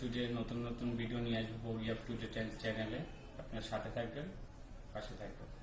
To day নতুন নতুন video নিয়ে আসব বৌরি আপ টু ডে চ্যানেলে আপনার সাথে থাকবেন, পাশে থাকবেন।